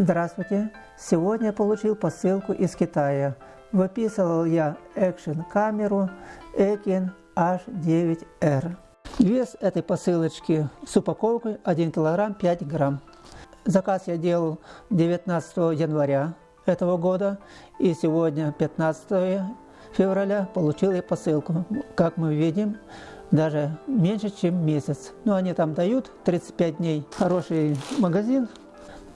Здравствуйте! Сегодня получил посылку из Китая. Выписывал я экшен камеру Ekin H9R. Вес этой посылочки с упаковкой 1 кг 5 грамм. Заказ я делал 19 января этого года и сегодня 15 февраля получил я посылку. Как мы видим, даже меньше, чем месяц. Но они там дают 35 дней. Хороший магазин,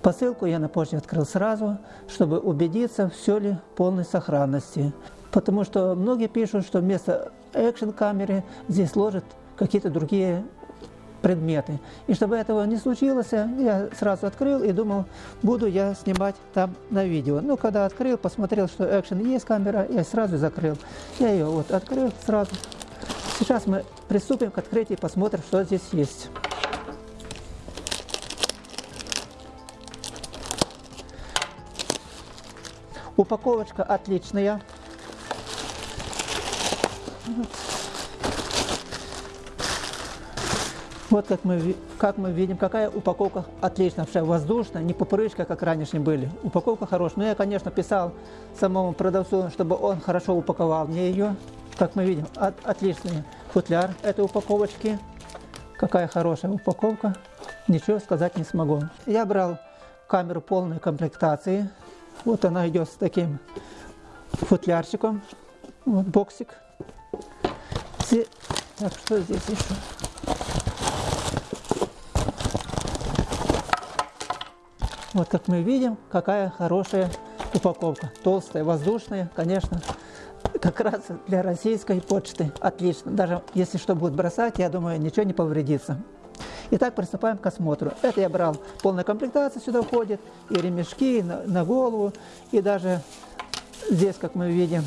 Посылку я на почте открыл сразу, чтобы убедиться, все ли в полной сохранности. Потому что многие пишут, что вместо экшн-камеры здесь ложат какие-то другие предметы. И чтобы этого не случилось, я сразу открыл и думал, буду я снимать там на видео. Но когда открыл, посмотрел, что экшен есть камера, я сразу закрыл. Я ее вот открыл сразу. Сейчас мы приступим к открытию и посмотрим, что здесь есть. Упаковочка отличная. Вот как мы, как мы видим, какая упаковка отличная, вообще воздушная, не пупырышка, как раньше были. Упаковка хорошая. Но я, конечно, писал самому продавцу, чтобы он хорошо упаковал мне ее. Как мы видим, от, отличный футляр этой упаковочки. Какая хорошая упаковка. Ничего сказать не смогу. Я брал камеру полной комплектации. Вот она идет с таким футлярчиком. Вот боксик. Так, что здесь еще? Вот как мы видим, какая хорошая упаковка. Толстая, воздушная, конечно. Как раз для российской почты отлично. Даже если что будет бросать, я думаю, ничего не повредится. Итак, приступаем к осмотру. Это я брал полная комплектация, сюда входит, и ремешки и на, на голову, и даже здесь, как мы видим,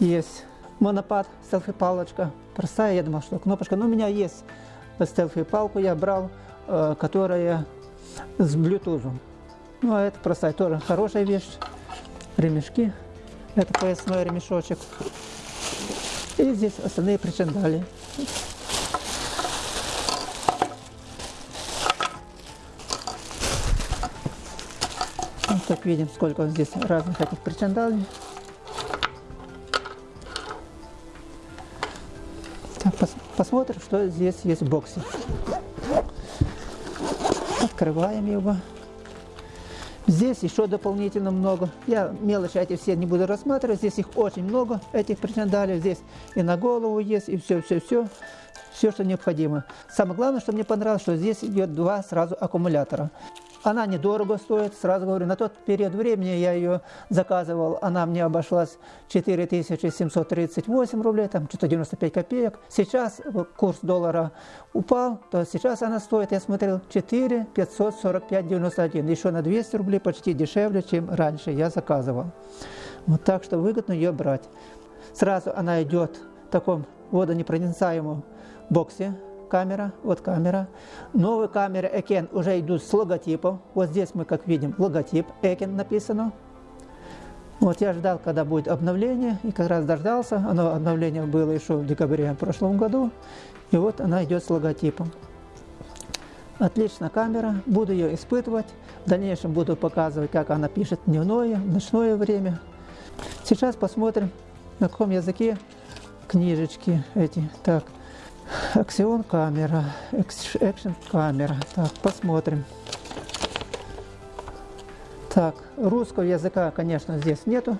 есть монопад, селфи-палочка. Простая, я думал, что кнопочка. Но у меня есть селфи-палку, я брал, э, которая с Bluetooth. Ну, а это простая, тоже хорошая вещь. Ремешки. Это поясной ремешочек. И здесь остальные причиндали. Как видим, сколько здесь разных этих причандалей. Так, пос посмотрим, что здесь есть в боксе. Открываем его. Здесь еще дополнительно много. Я мелочи эти все не буду рассматривать. Здесь их очень много, этих причандалей. Здесь и на голову есть, и все-все-все. Все, что необходимо. Самое главное, что мне понравилось, что здесь идет два сразу аккумулятора. Она недорого стоит, сразу говорю, на тот период времени я ее заказывал, она мне обошлась 4738 рублей, там что-то 95 копеек. Сейчас курс доллара упал, то сейчас она стоит, я смотрел, 4 545,91, еще на 200 рублей почти дешевле, чем раньше я заказывал. Вот так что выгодно ее брать. Сразу она идет в таком водонепроницаемом боксе, камера, вот камера. Новые камеры Экен уже идут с логотипом. Вот здесь мы, как видим, логотип Экен написано. Вот я ждал, когда будет обновление, и как раз дождался. Оно обновление было еще в декабре в прошлом году. И вот она идет с логотипом. Отличная камера, буду ее испытывать. В дальнейшем буду показывать, как она пишет дневное, ночное время. Сейчас посмотрим, на каком языке книжечки эти. Так, Аксион камера, экшен камера. Так, посмотрим. Так, русского языка, конечно, здесь нету.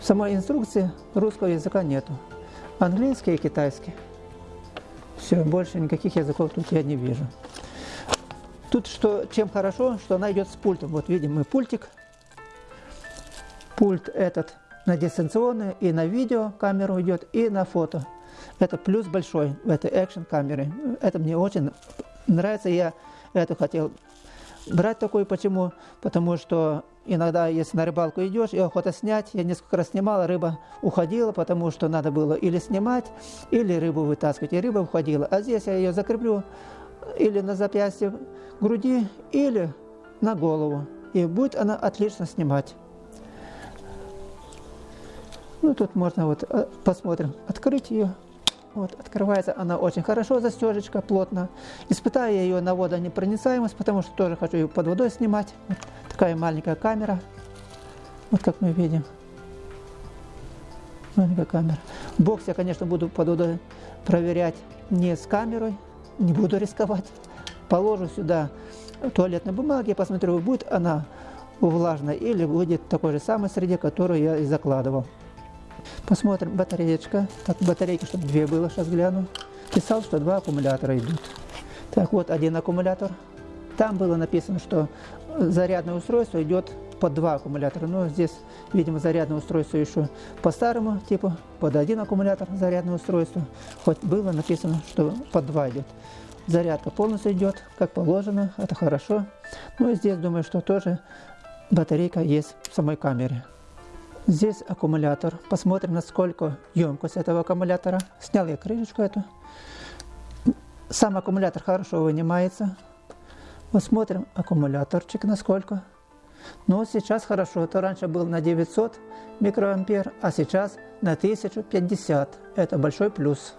В самой инструкции русского языка нету. Английский и китайский. Все, больше никаких языков тут я не вижу. Тут что, чем хорошо, что она идет с пультом. Вот видим мы пультик. Пульт этот на дистанционную, и на видео камеру идет, и на фото. Это плюс большой в этой экшен камере. Это мне очень нравится. Я это хотел брать такой. Почему? Потому что иногда, если на рыбалку идешь и охота снять, я несколько раз снимала, рыба уходила, потому что надо было или снимать, или рыбу вытаскивать, и рыба уходила. А здесь я ее закреплю или на запястье груди, или на голову. И будет она отлично снимать. Ну, тут можно вот, э, посмотрим, открыть ее. Вот, открывается она очень хорошо, застежечка плотно. Испытаю я ее на водонепроницаемость, потому что тоже хочу ее под водой снимать. Вот такая маленькая камера. Вот как мы видим. Маленькая камера. Бокс я, конечно, буду под водой проверять не с камерой, не буду рисковать. Положу сюда туалетной бумаги, посмотрю, будет она влажной или будет такой же самой среде, которую я и закладывал. Посмотрим, батареечка. Так, батарейки, чтобы две было, сейчас гляну. Писал, что два аккумулятора идут. Так, вот один аккумулятор. Там было написано, что зарядное устройство идет под два аккумулятора. Но здесь, видимо, зарядное устройство еще по старому типу, под один аккумулятор зарядное устройство. Хоть было написано, что под два идет. Зарядка полностью идет, как положено, это хорошо. Ну и здесь, думаю, что тоже батарейка есть в самой камере. Здесь аккумулятор. Посмотрим, насколько емкость этого аккумулятора. Снял я крышечку эту. Сам аккумулятор хорошо вынимается. Посмотрим аккумуляторчик насколько. Но сейчас хорошо. Это раньше был на 900 микроампер, а сейчас на 1050. Это большой плюс.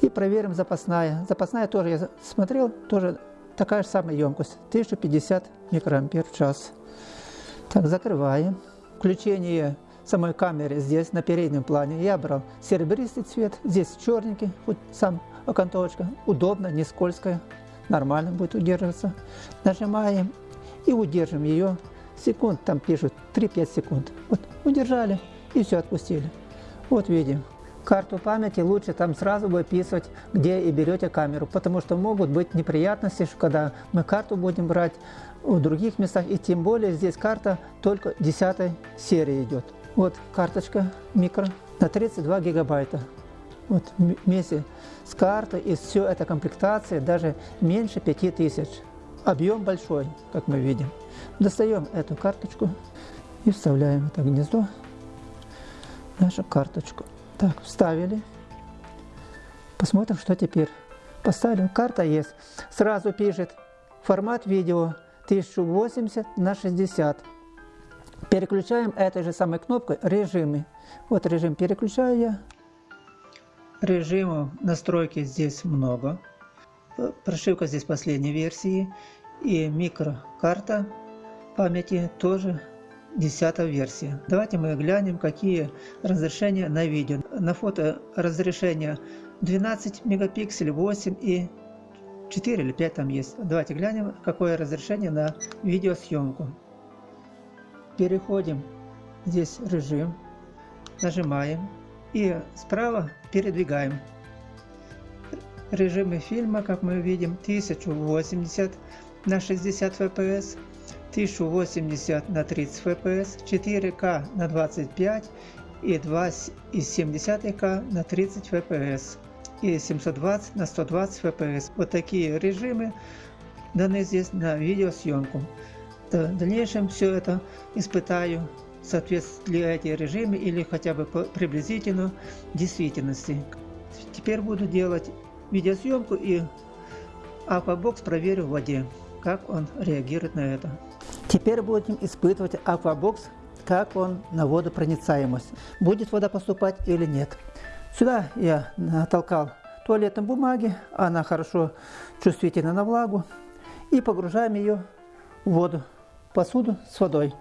И проверим запасная. Запасная тоже я смотрел, тоже такая же самая емкость. 1050 микроампер в час. Так, закрываем. Включение самой камеры здесь на переднем плане я брал серебристый цвет, здесь черненький, вот сам окантовочка, удобно, не скользкая, нормально будет удерживаться. Нажимаем и удержим ее секунд, там пишут 3-5 секунд. Вот удержали и все отпустили. Вот видим. Карту памяти лучше там сразу выписывать, где и берете камеру, потому что могут быть неприятности, когда мы карту будем брать, в других местах. И тем более здесь карта только 10 серии идет. Вот карточка микро на 32 гигабайта. Вот вместе с картой и все это комплектация даже меньше 5000. Объем большой, как мы видим. Достаем эту карточку и вставляем это гнездо, нашу карточку. Так, вставили. Посмотрим, что теперь. Поставили. Карта есть. Сразу пишет формат видео 1080 на 60. Переключаем этой же самой кнопкой режимы. Вот режим переключаю я. Режимов настройки здесь много. Прошивка здесь последней версии. И микрокарта памяти тоже 10 версия. Давайте мы глянем, какие разрешения на видео. На фото разрешение 12 мегапикселей, 8 и 4 или 5 там есть. Давайте глянем, какое разрешение на видеосъемку. Переходим, здесь режим, нажимаем и справа передвигаем. Режимы фильма, как мы видим, 1080 на 60 fps, 1080 на 30 fps, 4К на 25 и 2,7К на 30 fps и 720 на 120 fps. Вот такие режимы даны здесь на видеосъемку. В дальнейшем все это испытаю, соответствуют ли эти режимы или хотя бы приблизительно действительности. Теперь буду делать видеосъемку и Aquabox проверю в воде, как он реагирует на это. Теперь будем испытывать Aquabox, как он на водопроницаемость. Будет вода поступать или нет. Сюда я натолкал туалетной бумаги, она хорошо чувствительна на влагу, и погружаем ее в воду, посуду с водой.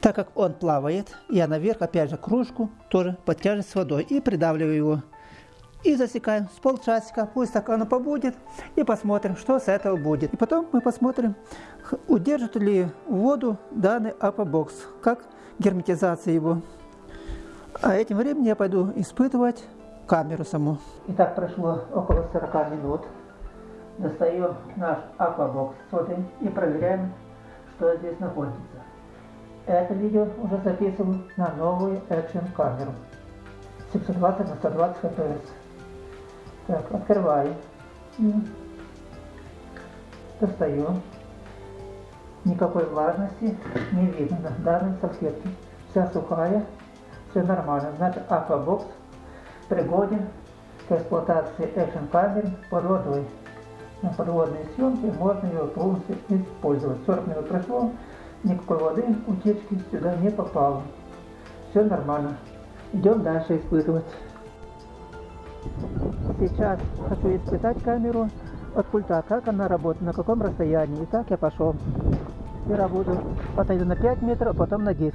Так как он плавает, я наверх опять же кружку тоже под тяжесть с водой и придавливаю его. И засекаем с полчасика, пусть так оно побудет, и посмотрим, что с этого будет. И потом мы посмотрим, удержит ли воду данный апобокс, как герметизация его. А этим временем я пойду испытывать камеру саму. Итак, прошло около 40 минут. Достаем наш аквабокс с водой и проверяем, что здесь находится. Это видео уже записываю на новую экшен камеру 720 на 120 fps. Так, открываю. Достаю. Никакой влажности не видно на данной салфетке. Вся сухая все нормально. Значит, Aquabox пригоден к эксплуатации экшен камер под водой. На подводной съемке можно его полностью использовать. 40 минут прошло, никакой воды утечки сюда не попало. Все нормально. Идем дальше испытывать. Сейчас хочу испытать камеру от пульта, как она работает, на каком расстоянии. Итак, я пошел. Сперва буду отойду на 5 метров, а потом на 10.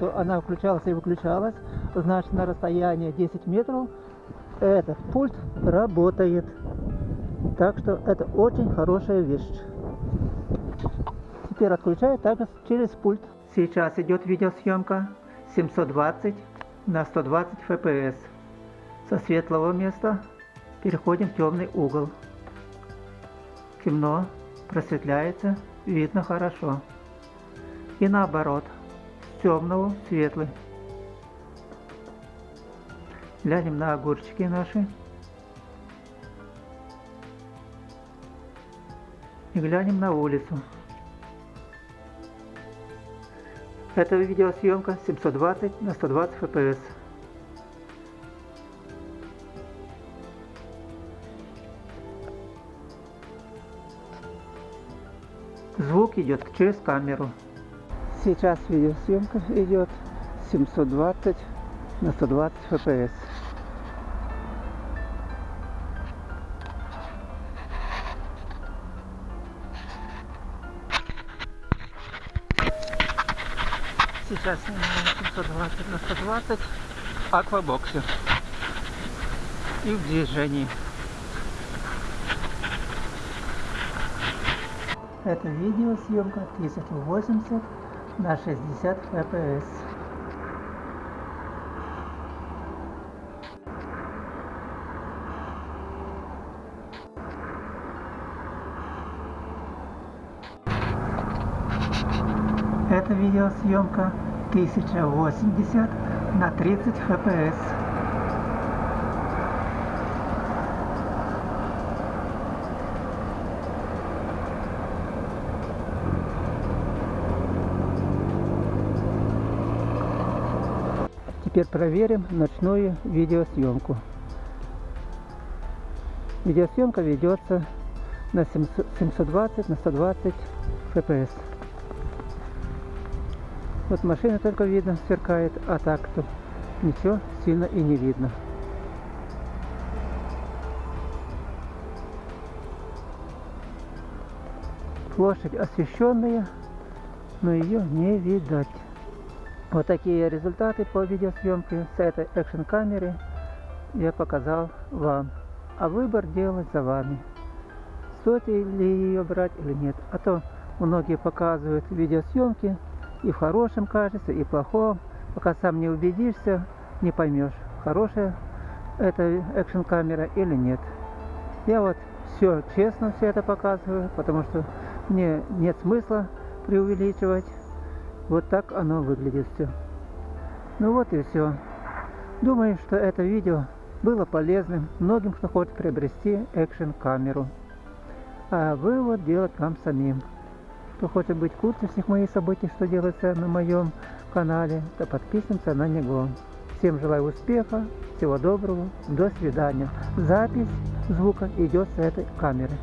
Что она включалась и выключалась. Значит, на расстоянии 10 метров этот пульт работает. Так что это очень хорошая вещь. Теперь отключаю также через пульт. Сейчас идет видеосъемка 720 на 120 FPS. Со светлого места переходим в темный угол. Темно, просветляется, видно хорошо. И наоборот, темного в светлый. Глянем на огурчики наши. И глянем на улицу. Это видеосъемка 720 на 120 FPS. Звук идет через камеру. Сейчас видеосъемка идет 720 на 120 FPS. Сейчас снимаем 720 на 120 аквабоксе. И в движении. Это видеосъемка 1080 на 60 FPS. Это видеосъемка 1080 на 30 FPS. Теперь проверим ночную видеосъемку. Видеосъемка ведется на 720 на 120 FPS. Вот машина только видно, сверкает, а так-то ничего сильно и не видно. Площадь освещенная, но ее не видать. Вот такие результаты по видеосъемке с этой экшн камеры я показал вам. А выбор делать за вами. Стоит ли ее брать или нет. А то многие показывают видеосъемки и в хорошем качестве, и в плохом. Пока сам не убедишься, не поймешь, хорошая это экшн камера или нет. Я вот все честно все это показываю, потому что мне нет смысла преувеличивать. Вот так оно выглядит все. Ну вот и все. Думаю, что это видео было полезным многим, кто хочет приобрести экшн камеру. А вывод делать вам самим. Кто хочет быть в курсе всех моих событий, что делается на моем канале, то подписываемся на него. Всем желаю успеха, всего доброго, до свидания. Запись звука идет с этой камеры.